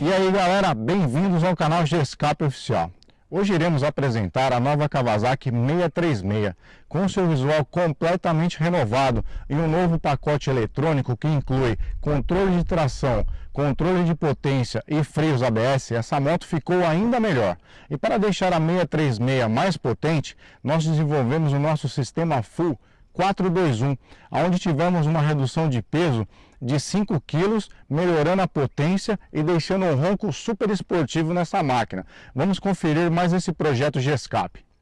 E aí galera, bem-vindos ao canal G-Escape Oficial. Hoje iremos apresentar a nova Kawasaki 636, com seu visual completamente renovado e um novo pacote eletrônico que inclui controle de tração, controle de potência e freios ABS, essa moto ficou ainda melhor. E para deixar a 636 mais potente, nós desenvolvemos o nosso sistema Full 421, onde tivemos uma redução de peso de 5 kg, melhorando a potência e deixando um ronco super esportivo nessa máquina. Vamos conferir mais esse projeto G-Escape. É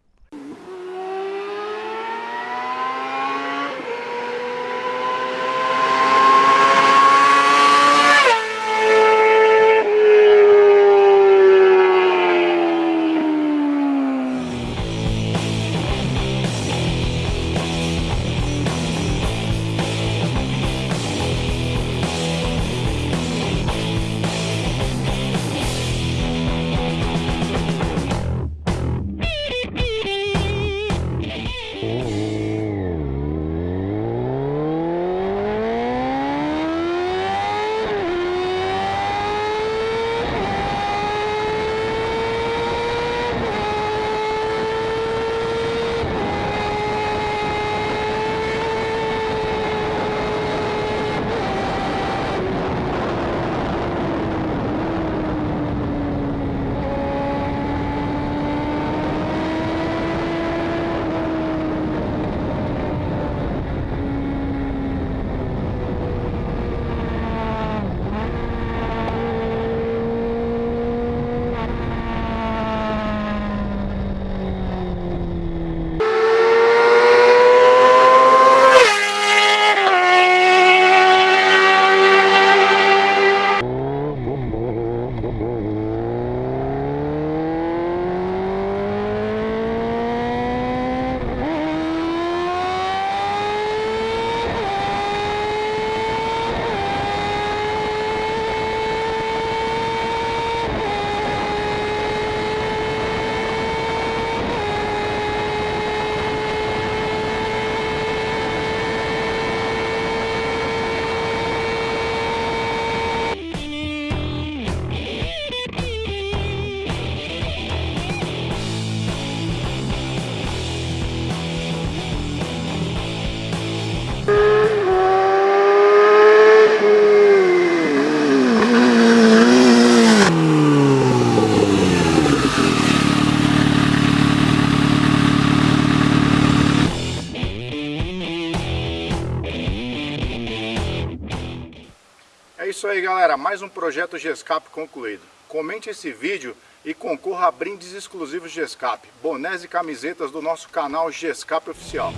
isso aí galera, mais um projeto Gescape concluído. Comente esse vídeo e concorra a brindes exclusivos Gescape, bonés e camisetas do nosso canal Gescape Oficial.